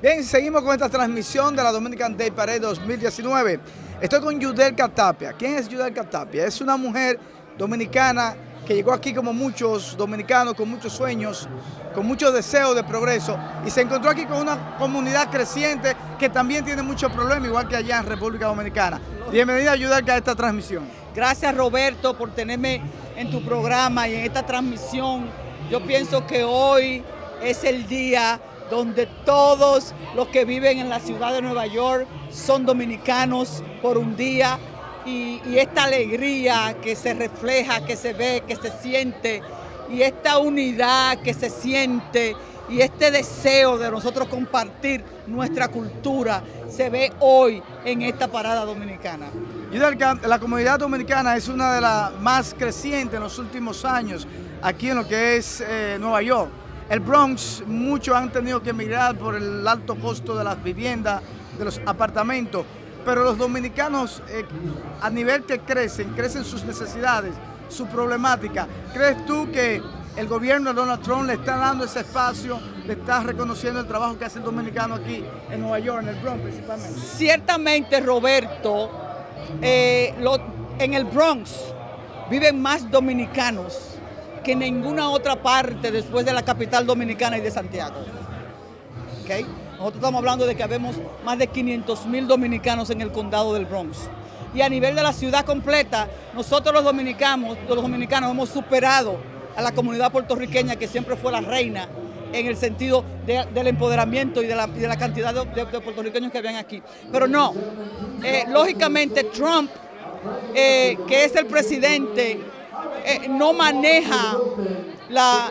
Bien, seguimos con esta transmisión de la Dominican Day Parade 2019. Estoy con Yudel Catapia. ¿Quién es Yudel Catapia? Es una mujer dominicana que llegó aquí como muchos dominicanos, con muchos sueños, con muchos deseos de progreso y se encontró aquí con una comunidad creciente que también tiene muchos problemas, igual que allá en República Dominicana. Bienvenida Yudel a esta transmisión. Gracias Roberto por tenerme en tu programa y en esta transmisión. Yo pienso que hoy es el día donde todos los que viven en la ciudad de Nueva York son dominicanos por un día y, esta alegría que se refleja, que se ve, que se siente y esta unidad que se siente y este deseo de nosotros compartir nuestra cultura se ve hoy en esta parada dominicana. La comunidad dominicana es una de las más crecientes en los últimos años aquí en lo que es eh, Nueva York. El Bronx, muchos han tenido que emigrar por el alto costo de las viviendas, de los apartamentos, pero los dominicanos eh, a nivel que crecen, crecen sus necesidades, su problemática. ¿Crees tú que el gobierno de Donald Trump le está dando ese espacio, le está reconociendo el trabajo que hace el dominicano aquí en Nueva York, en el Bronx principalmente? Ciertamente, Roberto, eh, en el Bronx viven más dominicanos que ninguna otra parte después de la capital dominicana y de Santiago. Nosotros estamos hablando de que habemos más de 500 mil dominicanos en el condado del Bronx. Y a nivel de la ciudad completa, nosotros los dominicanos, los dominicanos hemos superado a la comunidad puertorriqueña que siempre fue la reina en el sentido del empoderamiento y de la, cantidad de, puertorriqueños que habían aquí. Pero no, eh, lógicamente Trump, eh, que es el presidente eh, no maneja la,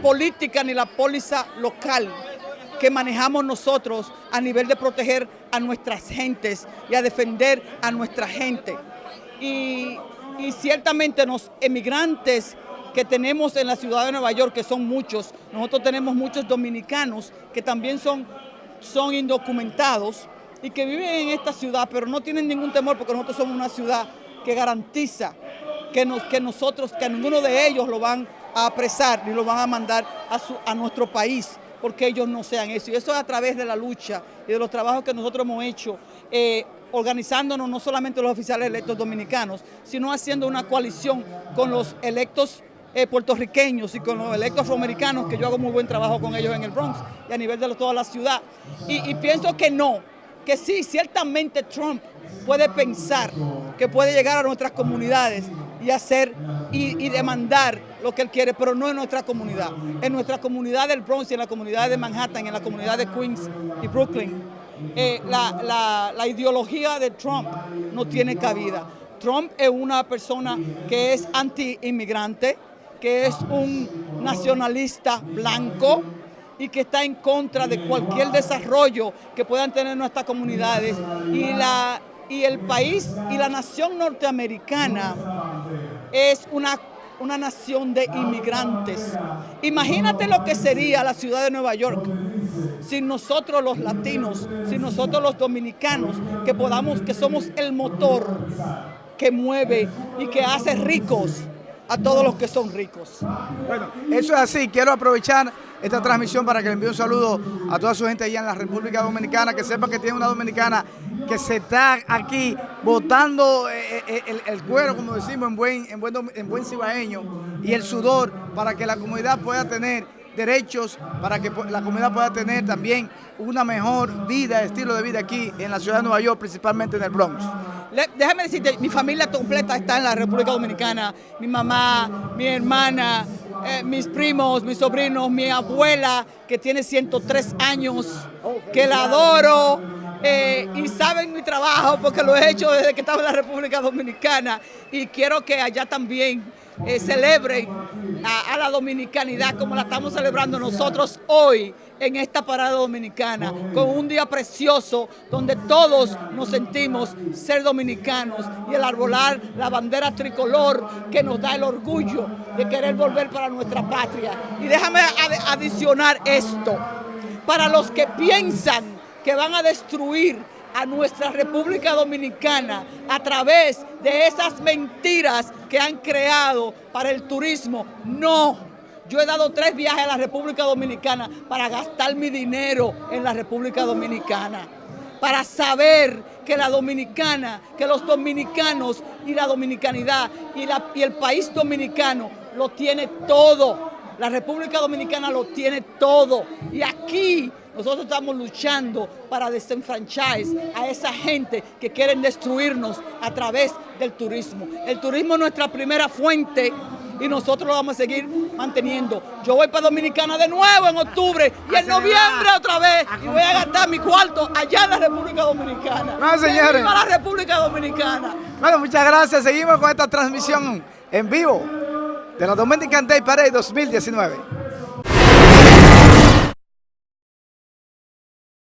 política ni la póliza local que manejamos nosotros a nivel de proteger a nuestras gentes y a defender a nuestra gente. Y, ciertamente los emigrantes que tenemos en la ciudad de Nueva York, que son muchos, nosotros tenemos muchos dominicanos que también son, son indocumentados y que viven en esta ciudad, pero no tienen ningún temor porque nosotros somos una ciudad que garantiza que, nos, que nosotros, que ninguno de ellos lo van a apresar ni lo van a mandar a, nuestro país porque ellos no sean eso. Y eso es a través de la lucha y de los trabajos que nosotros hemos hecho, eh, organizándonos no solamente los oficiales electos dominicanos, sino haciendo una coalición con los electos eh, puertorriqueños y con los electos afroamericanos, que yo hago muy buen trabajo con ellos en el Bronx y a nivel de toda la ciudad. y pienso que no, que sí, ciertamente Trump puede pensar que puede llegar a nuestras comunidades y hacer y, demandar lo que él quiere, pero no en nuestra comunidad. En nuestra comunidad del Bronx en la comunidad de Manhattan, en la comunidad de Queens y Brooklyn, eh, la, la ideología de Trump no tiene cabida. Trump es una persona que es anti-inmigrante, que es un nacionalista blanco, y que está en contra de cualquier desarrollo que puedan tener nuestras comunidades y, la, y el país y la nación norteamericana es una, una nación de inmigrantes. Imagínate lo que sería la ciudad de Nueva York sin nosotros los latinos, sin nosotros los dominicanos, que podamos, que somos el motor que mueve y que hace ricos a todos los que son ricos. Bueno, eso es así. Quiero aprovechar esta transmisión para que le envíe un saludo a toda su gente allá en la República Dominicana, que sepa que tiene una dominicana que se está aquí botando eh, eh, el, el, cuero, como decimos en buen, en, buen, en buen cibaeño, y el sudor para que la comunidad pueda tener derechos para que la comunidad pueda tener también una mejor vida, estilo de vida aquí en la ciudad de Nueva York, principalmente en el Bronx. Déjame decirte, mi familia completa está en la República Dominicana, mi mamá, mi hermana, eh, mis primos, mis sobrinos, mi abuela que tiene 103 años, que la adoro, eh, y saben trabajo porque lo he hecho desde que estaba en la República Dominicana y quiero que allá también eh, celebren a, la dominicanidad como la estamos celebrando nosotros hoy en esta parada dominicana, con un día precioso donde todos nos sentimos ser dominicanos y el arbolar la bandera tricolor que nos da el orgullo de querer volver para nuestra patria. Y déjame adicionar esto, para los que piensan que van a destruir a nuestra República Dominicana a través de esas mentiras que han creado para el turismo. No, Yo he dado tres viajes a la República Dominicana para gastar mi dinero en la República Dominicana. Para saber que la dominicana, que los dominicanos y la dominicanidad y, el país dominicano lo tiene todo. La República Dominicana lo tiene todo. Y aquí nosotros estamos luchando para desenfranchise a esa gente que quieren destruirnos a través del turismo. El turismo es nuestra primera fuente y nosotros lo vamos a seguir manteniendo. Yo voy para Dominicana de nuevo en octubre y en noviembre otra vez y voy a gastar mi cuarto allá en la República Dominicana. No, señores. ¡Viva la República Dominicana! Bueno, muchas gracias. Seguimos con esta transmisión en vivo de la Dominican Day Parade 2019.